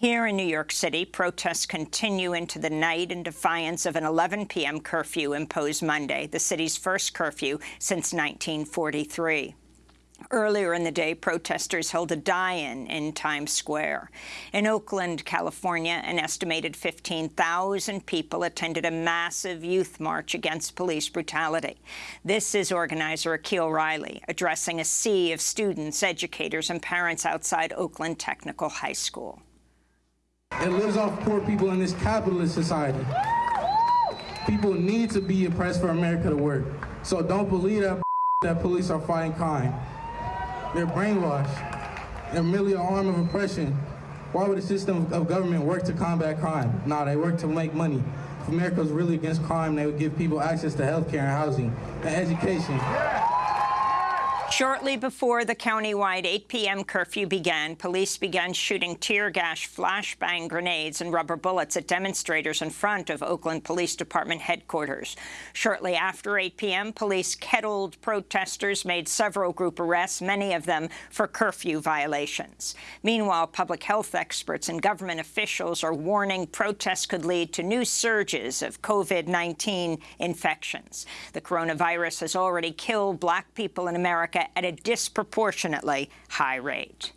Here in New York City, protests continue into the night in defiance of an 11 p.m. curfew imposed Monday, the city's first curfew since 1943. Earlier in the day, protesters held a die-in in Times Square. In Oakland, California, an estimated 15,000 people attended a massive youth march against police brutality. This is organizer Akil Riley addressing a sea of students, educators and parents outside Oakland Technical High School. It lives off poor people in this capitalist society. People need to be oppressed for America to work. So don't believe that that police are fighting crime. They're brainwashed. They're merely an arm of oppression. Why would a system of government work to combat crime? No, they work to make money. If America was really against crime, they would give people access to health care and housing and education. Shortly before the county-wide 8 p.m. curfew began, police began shooting tear gas, flashbang grenades and rubber bullets at demonstrators in front of Oakland Police Department headquarters. Shortly after 8 p.m., police kettled protesters, made several group arrests, many of them for curfew violations. Meanwhile, public health experts and government officials are warning protests could lead to new surges of COVID-19 infections. The coronavirus has already killed black people in America at a disproportionately high rate.